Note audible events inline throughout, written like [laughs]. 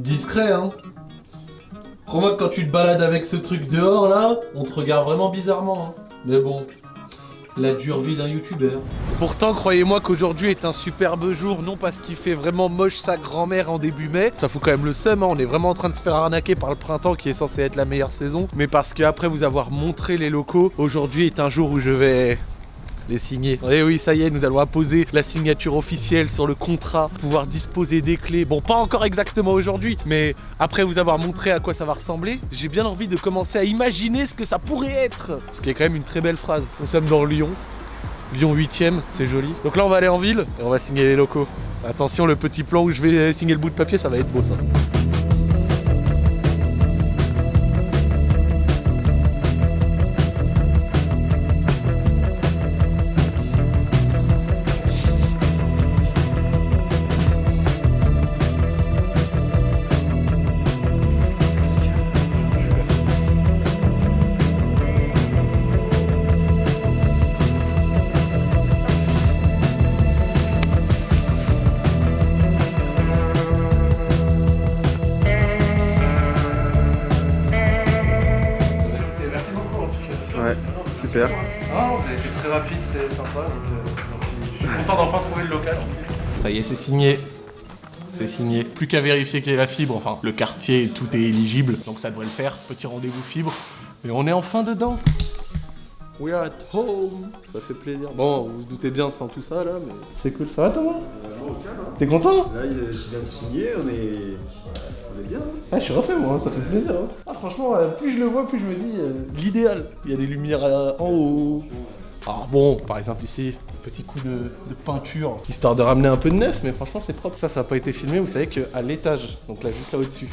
discret, hein. Crois-moi que quand tu te balades avec ce truc dehors, là, on te regarde vraiment bizarrement, hein. Mais bon, la dure vie d'un youtubeur. Pourtant, croyez-moi qu'aujourd'hui est un superbe jour, non parce qu'il fait vraiment moche sa grand-mère en début mai, ça fout quand même le seum, hein. on est vraiment en train de se faire arnaquer par le printemps qui est censé être la meilleure saison, mais parce qu'après vous avoir montré les locaux, aujourd'hui est un jour où je vais les signer. Et eh oui, ça y est, nous allons apposer la signature officielle sur le contrat, pouvoir disposer des clés. Bon, pas encore exactement aujourd'hui, mais après vous avoir montré à quoi ça va ressembler, j'ai bien envie de commencer à imaginer ce que ça pourrait être. Ce qui est quand même une très belle phrase. Nous sommes dans Lyon. Lyon 8ème, c'est joli. Donc là on va aller en ville et on va signer les locaux. Attention, le petit plan où je vais signer le bout de papier, ça va être beau ça. Ça y est, c'est signé. C'est signé. Plus qu'à vérifier qu'il y ait la fibre. Enfin, le quartier, tout est éligible. Donc ça devrait le faire. Petit rendez-vous fibre. Et on est enfin dedans. We are at home. Ça fait plaisir. Bon, vous vous doutez bien sans tout ça là, mais c'est cool. Ça va Thomas T'es content Là, il vient de signer, on est, on est bien. hein. Ah, je suis refait moi, ça fait plaisir. hein. Ah, franchement, euh, plus je le vois, plus je me dis euh, l'idéal. Il y a des lumières euh, en haut. Alors bon, par exemple ici, petit coup de, peinture, histoire de ramener un peu de neuf, mais franchement c'est propre. Ça, ça n'a pas été filmé, vous savez qu'à l'étage, donc là juste là au-dessus,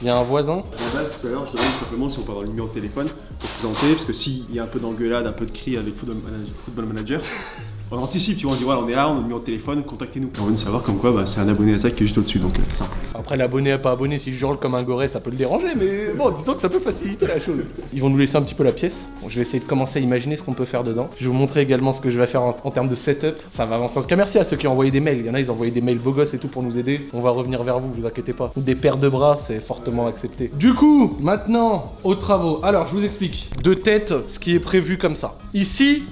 il y a un voisin. À la base, tout à l'heure, je demande simplement si on peut avoir le numéro de téléphone pour présenter, parce que s'il y a un peu d'engueulade, un peu de cris avec Football Manager, on anticipe, tu vois, on dit voilà, on est là, on a le numéro de téléphone, contactez-nous. On veut savoir comme quoi bah, c'est un abonné à ça qui est juste au-dessus, donc euh, simple. Après l'abonné à pas abonné, si je hurle comme un goré, ça peut le déranger, mais bon, disons que ça peut faciliter la chose. Ils vont nous laisser un petit peu la pièce. Bon, je vais essayer de commencer à imaginer ce qu'on peut faire dedans. Je vais vous montrer également ce que je vais faire en, en termes de setup. Ça va avancer. En tout cas, merci à ceux qui ont envoyé des mails. Il y en a, ils ont envoyé des mails beaux gosses et tout pour nous aider. On va revenir vers vous, vous inquiétez pas. Des paires de bras, c'est fortement accepté. Du coup, maintenant, aux travaux. Alors, je vous explique. De tête, ce qui est prévu comme ça. Ici,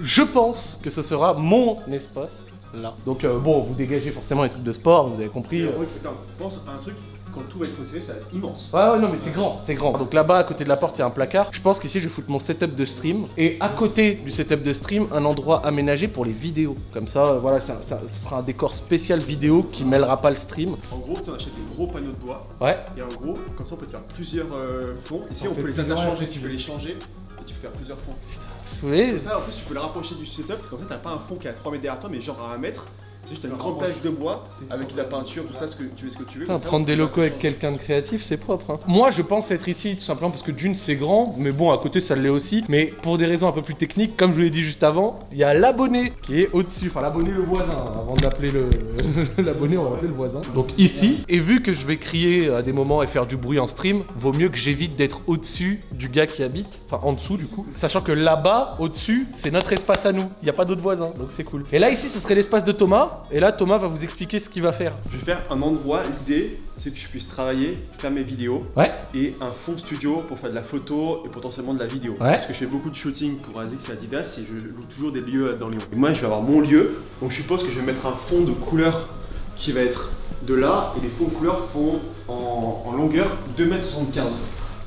je pense que ce sera mon espace. Là. Donc euh, bon, vous dégagez forcément les trucs de sport, vous avez compris. euh. Pense à un truc, quand tout va être fait, ça va être immense. Ouais, ouais, non, mais c'est grand, c'est grand. Donc là-bas, à côté de la porte, il y a un placard. Je pense qu'ici, je vais foutre mon setup de stream. Et à côté du setup de stream, un endroit aménagé pour les vidéos. Comme ça, euh, voilà, ça, sera un décor spécial vidéo qui mêlera pas le stream. En gros, ça, on achète des gros panneaux de bois, Ouais. et en gros, comme ça, on peut faire plusieurs euh, fonds. Ici, On peut les interchanger, tu peux les changer, tu peux faire plusieurs fonds. Vous voyez Comme ça, en plus, tu peux le rapprocher du setup, comme ça, t'as pas un fond qui est à 3 mètres derrière toi, mais genre à 1 mètre. C'est une grande plage de bois avec de la peinture, tout ça, ce que tu veux, ce que tu veux. Putain, prendre des locaux avec quelqu'un de créatif, c'est propre. hein. Moi, je pense être ici tout simplement parce que d'une, c'est grand, mais bon, à côté, ça l'est aussi. Mais pour des raisons un peu plus techniques, comme je vous l'ai dit juste avant, il y a l'abonné qui est au-dessus. Enfin, l'abonné, le voisin. hein. Avant d'appeler le [laughs] l'abonné, on va appeler le voisin. Donc ici, et vu que je vais crier à des moments et faire du bruit en stream, vaut mieux que j'évite d'être au-dessus du gars qui habite, enfin en dessous du coup. Sachant que là-bas, au-dessus, c'est notre espace à nous. Il n'y a pas d'autres voisins, donc c'est cool. Et là, ici, ce serait l'espace de Thomas. Et là, Thomas va vous expliquer ce qu'il va faire. Je vais faire un endroit, l'idée, c'est que je puisse travailler, faire mes vidéos, Ouais. et un fond studio pour faire de la photo et potentiellement de la vidéo. Ouais. Parce que je fais beaucoup de shooting pour ASICS et Adidas et je loue toujours des lieux dans Lyon. Et moi, je vais avoir mon lieu, donc je suppose que je vais mettre un fond de couleur qui va être de là, et les fonds de couleur font en, en longueur 2m75.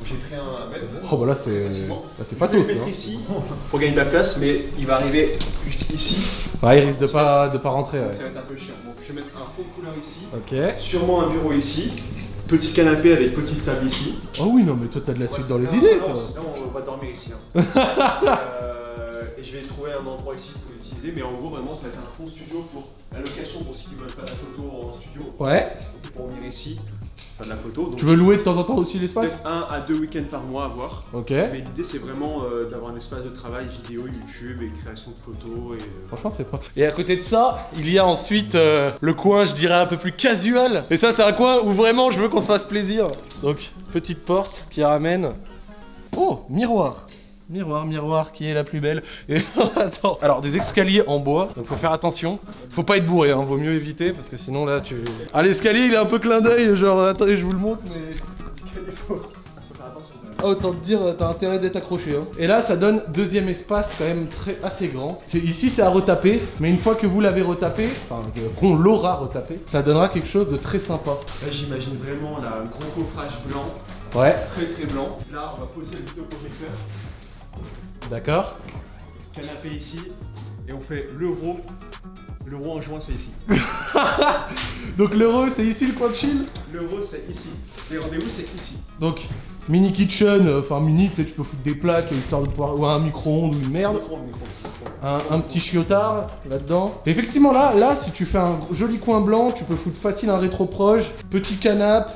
J'ai créé un mètre. Oh bah là c'est là, c'est Je pas vais le tout mettre ici pour gagner de la place, mais il va arriver juste ici. Ouais, il risque de pas de pas rentrer. Ouais. ça va être un peu chiant. Donc je vais mettre un de couleur ici. Ok. Sûrement un bureau ici. Petit canapé avec petite table ici. Oh oui non mais toi t'as de la suite dans les idées. toi. on- va dormir ici. hein. [laughs] Euh, et je vais trouver un endroit ici pour l'utiliser. Mais en gros, vraiment, ça va être un fond studio pour la location pour ceux qui veulent faire la photo en studio. Ouais. Pour venir ici, de la photo. Donc, Tu veux louer de temps en temps aussi l'espace un à deux week-ends par mois à voir. Ok. Mais l'idée, c'est vraiment euh, d'avoir un espace de travail vidéo, YouTube et création de photos. Et, euh, Franchement c'est propre. Et à côté de ça, il y a ensuite euh, le coin je dirais un peu plus casual. Et ça c'est un coin où vraiment je veux qu'on se fasse plaisir. Donc petite porte qui ramène. Oh miroir. Miroir, miroir, qui est la plus belle Et [laughs] attends. Alors, des escaliers en bois, donc faut faire attention. Faut pas être bourré, hein, vaut mieux éviter parce que sinon là tu. Ah, l'escalier il est un peu clin d'œil, genre attendez, je vous le montre, mais. Faut. Ah, autant te dire, t'as intérêt d'être accroché. Hein. Et là, ça donne deuxième espace quand même très assez grand. C'est ici, c'est à retaper, mais une fois que vous l'avez retapé, enfin qu'on l'aura retapé, ça donnera quelque chose de très sympa. Là, j'imagine vraiment là, un gros coffrage blanc. Ouais. Très très blanc. Là, on va poser le vidéoprojecteur. D'accord. Canapé ici. Et on fait l'euro. L'euro en juin, c'est ici. [laughs] Donc l'euro, c'est ici le coin de chill L'euro, c'est ici. Les rendez-vous, c'est ici. Donc, mini kitchen, euh, enfin mini, tu sais, tu peux foutre des plaques histoire de pouvoir. ou un micro-ondes ou une merde. Un petit chiotard là-dedans. Effectivement, là, là, si tu fais un joli coin blanc, tu peux foutre facile un rétro-proche, petit canapé,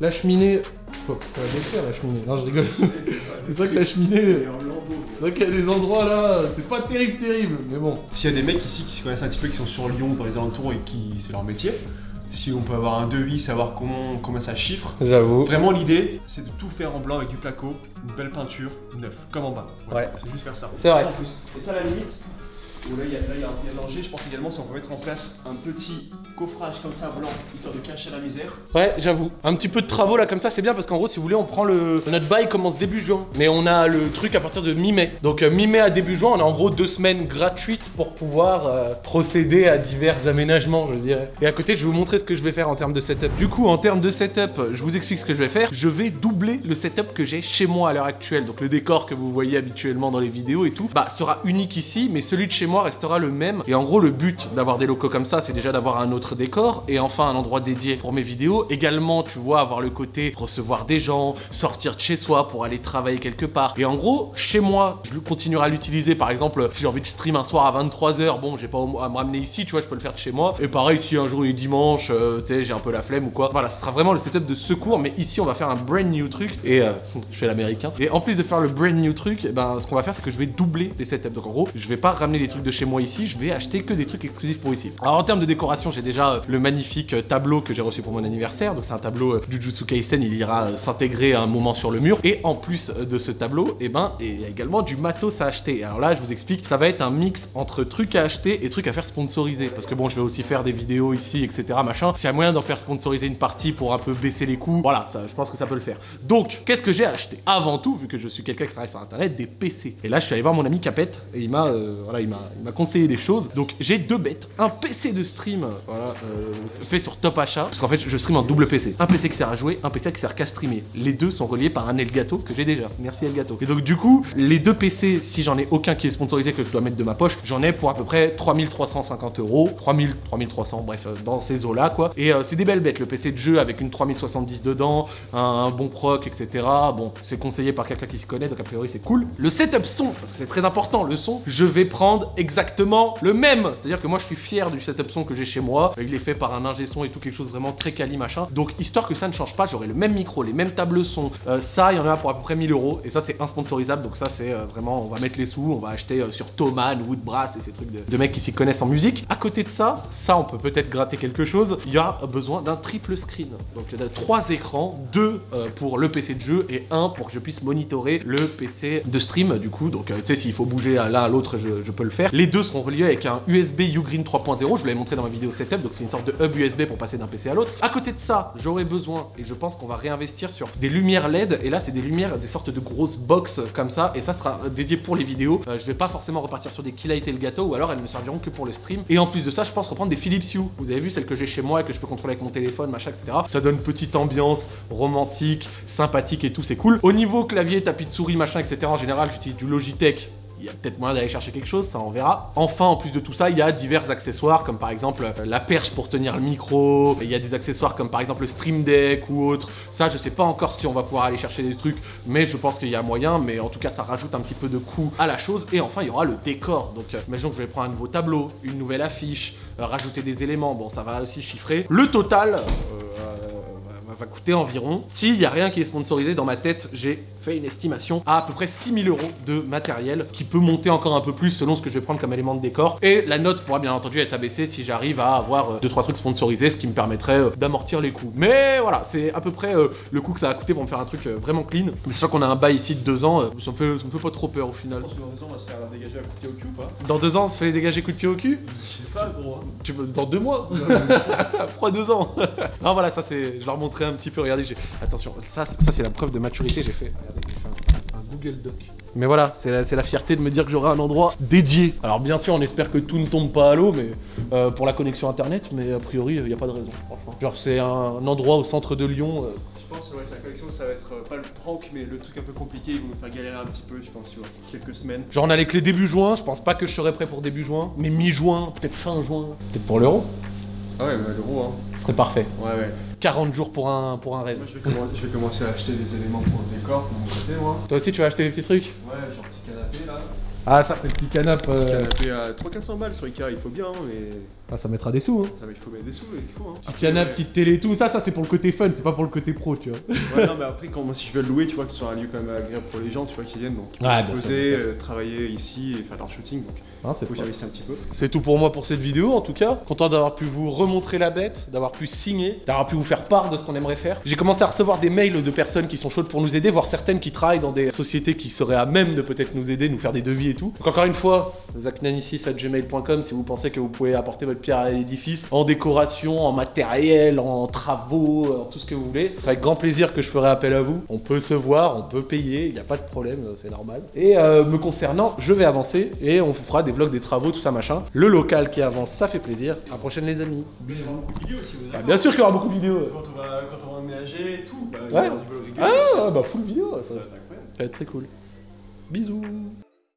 la cheminée. Faut, la décrire la cheminée. Non, je rigole. [laughs] c'est vrai que la cheminée. C'est vrai qu'il y a des endroits là, c'est pas terrible, terrible, mais bon. S'il y a des mecs ici qui se connaissent un petit peu, qui sont sur Lyon, dans les alentours et qui c'est leur métier, si on peut avoir un devis, savoir comment, comment ça chiffre. J'avoue. Vraiment l'idée, c'est de tout faire en blanc avec du placo, une belle peinture, neuf, comme en bas. Ouais. C'est juste faire ça. C'est vrai. Plus. Et ça à la limite, où là il y, a- là, il y un il y a un danger, je pense également si on peut mettre en place un petit coffrage comme ça blanc, histoire de cacher la misère. Ouais, j'avoue. Un petit peu de travaux là comme ça, c'est bien parce qu'en gros, si vous voulez, on prend le. Notre bail commence début juin. Mais on a le truc à partir de mi-mai. Donc euh, mi-mai à début juin, on a en gros deux semaines gratuites pour pouvoir euh, procéder à divers aménagements, je dirais. Et à côté, je vais vous montrer ce que je vais faire en termes de setup. Du coup, en termes de setup, je vous explique ce que je vais faire. Je vais doubler le setup que j'ai chez moi à l'heure actuelle. Donc le décor que vous voyez habituellement dans les vidéos et tout, bah sera unique ici, mais celui de chez moi restera le même. Et en gros, le but d'avoir des locaux comme ça, c'est déjà d'avoir un autre décor et enfin un endroit dédié pour mes vidéos. Également, tu vois, avoir le côté recevoir des gens, sortir de chez soi pour aller travailler quelque part. Et en gros, chez moi, je continuerai à l'utiliser. Par exemple, si j'ai envie de stream un soir à 23h, bon, j'ai pas à me ramener ici, tu vois, je peux le faire de chez moi. Et pareil, si un jour il est dimanche, euh, tu sais, j'ai un peu la flemme ou quoi. Voilà, ce sera vraiment le setup de secours, mais ici, on va faire un brand new truc. Et euh, [laughs] je fais l'américain. Et en plus de faire le brand new truc, eh ben, ce qu'on va faire, c'est que je vais doubler les setups. Donc en gros, je vais pas ramener les trucs de chez moi ici, je vais acheter que des trucs exclusifs pour ici. Alors en termes de décoration, j'ai déjà euh, le magnifique euh, tableau que j'ai reçu pour mon anniversaire. Donc c'est un tableau euh, Jujutsu Kaisen, il ira s'intégrer à un moment sur le mur. Et en plus de ce tableau, eh ben, il y a également du matos à acheter. Alors là, je vous explique, ça va être un mix entre trucs à acheter et trucs à faire sponsoriser. Parce que bon, je vais aussi faire des vidéos ici, etc. Machin. S'il y a moyen d'en faire sponsoriser une partie pour un peu baisser les coûts, voilà, ça, je pense que ça peut le faire. Donc, qu'est-ce que j'ai acheté? Avant tout, vu que je suis quelqu'un qui travaille sur internet, des PC. Et là, je suis allé voir mon ami Capette et il m'a, voilà, il m'a, il m'a conseillé des choses. Donc, j'ai deux bêtes, un PC de stream, voilà, fait sur Top Achat, parce qu'en fait, je stream en double PC. Un PC qui sert à jouer, un PC qui sert qu'à streamer. Les deux sont reliés par un Elgato que j'ai déjà. Merci Elgato. Et donc, du coup, les deux PC, si j'en ai aucun qui est sponsorisé que je dois mettre de ma poche, j'en ai pour à peu près 3350 euros, 3000, 3300, bref, euh, dans ces eaux-là, quoi. Et euh, c'est des belles bêtes. Le PC de jeu avec une 3070 dedans, un, un bon proc, etc. Bon, c'est conseillé par quelqu'un qui s'y connaît, donc a priori c'est cool. Le setup son, parce que c'est très important, le son, je vais prendre exactement le même. C'est-à-dire que moi je suis fier du setup son que j'ai chez moi. Il est fait par un ingé son et tout, quelque chose vraiment très quali, machin. Donc histoire que ça ne change pas, j'aurai le même micro, les mêmes tables son. Euh, ça, il y en a pour à peu près 1000 euros. Et ça, c'est insponsorisable. Donc ça, c'est euh, vraiment, on va mettre les sous, on va acheter euh, sur Thomann, Woodbrass et ces trucs de, mecs qui s'y connaissent en musique. À côté de ça, ça, on peut peut-être gratter quelque chose. Il y a besoin d'un triple screen. Donc il y a trois écrans, deux euh, pour le PC de jeu et un pour que je puisse monitorer le PC de stream. Du coup, donc tu sais, s'il faut bouger à l'un à l'autre, je, je peux le faire. Les deux seront reliés avec un USB Ugreen 3.0. Je vous l'avais montré dans ma vidéo setup. Donc c'est une sorte de hub USB pour passer d'un PC à l'autre. À côté de ça, j'aurai besoin et je pense qu'on va réinvestir sur des lumières LED. Et là, c'est des lumières, des sortes de grosses box comme ça. Et ça sera dédié pour les vidéos. Euh, je vais pas forcément repartir sur des Keylight et le gâteau ou alors elles ne serviront que pour le stream. Et en plus de ça, je pense reprendre des Philips Hue. Vous avez vu celles que j'ai chez moi et que je peux contrôler avec mon téléphone, machin, etc. Ça donne petite ambiance romantique, sympathique et tout, c'est cool. Au niveau clavier, tapis de souris, machin, etc. En général, j'utilise du Logitech. Il y a peut-être moyen d'aller chercher quelque chose, ça on verra. Enfin, en plus de tout ça, il y a divers accessoires comme par exemple euh, la perche pour tenir le micro. Il y a des accessoires comme par exemple le Stream Deck ou autre. Ça, je sais pas encore si on va pouvoir aller chercher des trucs, mais je pense qu'il y a moyen. Mais en tout cas, ça rajoute un petit peu de coût à la chose. Et enfin, il y aura le décor. Donc, euh, imaginons que je vais prendre un nouveau tableau, une nouvelle affiche, euh, rajouter des éléments. Bon, ça va aussi chiffrer. Le total. euh, va va coûter environ, s'il y a rien qui est sponsorisé dans ma tête, j'ai fait une estimation à à peu près 6000 euros de matériel qui peut monter encore un peu plus selon ce que je vais prendre comme élément de décor. Et la note pourra bien entendu être abaissée si j'arrive à avoir 2-3 trucs sponsorisés, ce qui me permettrait euh, d'amortir les coûts. Mais voilà, c'est à peu près euh, le coût que ça va coûter pour me faire un truc euh, vraiment clean. Mais sachant qu'on a un bail ici de 2 ans, euh, ça, me fait, ça me fait pas trop peur au final. Je pense que dans deux ans, on va se faire dégager un coup de pied au cul ou pas? Dans 2 ans, on se fait dégager coup de pied au cul? Je sais pas, gros. hein. Dans deux mois? [laughs] [laughs] Pourquoi deux ans [laughs] Non voilà, ça c'est. Je leur montrais un petit peu, regardez, j'ai. Attention, ça, ça c'est la preuve de maturité, j'ai fait. Regardez, j'ai fait un, un Google Doc. Mais voilà, c'est la, c'est la fierté de me dire que j'aurai un endroit dédié. Alors bien sûr, on espère que tout ne tombe pas à l'eau, mais euh, pour la connexion internet, mais a priori, il n'y a pas de raison, franchement. Genre, c'est un endroit au centre de Lyon. euh, Je pense, ouais, sa collection, ça va être euh, pas le prank, mais le truc un peu compliqué. Ils vont nous faire galérer un petit peu, je pense, tu vois. Quelques semaines. Genre, on a les clés début juin, je pense pas que je serai prêt pour début juin, mais mi-juin, peut-être fin juin. Peut-être pour l'euro, Ah ouais, bah l'euro, hein. Ce serait parfait. Ouais, ouais. 40 jours pour un, pour un rêve. Moi, je vais, commen- je vais commencer à acheter des éléments pour le décor de mon côté, moi. Toi aussi, tu vas acheter des petits trucs Ouais, genre petit canapé là. Ah, ça, c'est le petit canapé. euh, Canapé à 300-400 balles sur Ikea, il faut bien, hein, mais Ah, ça mettra des sous, hein. ça il faut mettre des sous, il faut. Hein. Petit canapé, petite télé et tout. Ça, ça, c'est pour le côté fun, c'est pas pour le côté pro, tu vois. Ouais, non, mais après, quand, moi, si je veux le louer, tu vois, que ce soit un lieu quand même agréable pour les gens, tu vois, qui viennent, donc Ouais, se poser, euh, travailler ici et faire leur shooting, donc c'est faut pas- servir un petit peu. C'est tout pour moi pour cette vidéo en tout cas. Content d'avoir pu vous remontrer la bête, d'avoir pu signer, d'avoir pu vous faire part de ce qu'on aimerait faire. J'ai commencé à recevoir des mails de personnes qui sont chaudes pour nous aider, voire certaines qui travaillent dans des sociétés qui seraient à même de peut-être nous aider, nous faire des devis et tout. Donc encore une fois, zachnanicis.gmail.com si vous pensez que vous pouvez apporter votre pierre à l'édifice en décoration, en matériel, en travaux, en tout ce que vous voulez. C'est avec grand plaisir que je ferai appel à vous. On peut se voir, on peut payer, il n'y a pas de problème, c'est normal. Et euh, me concernant, je vais avancer et on vous fera des vlogs, des travaux, tout ça machin. Le local qui avance, ça fait plaisir. À la prochaine les amis. Il y aura beaucoup de vidéos aussi, vous Ah, bien sûr qu'il y aura beaucoup de vidéos. Quand on va, quand on va emménager et tout, bah, il y Ouais. aura du vlog régulier. Ah bah full vidéo, ça, Ça va être incroyable. ça va être très cool. Bisous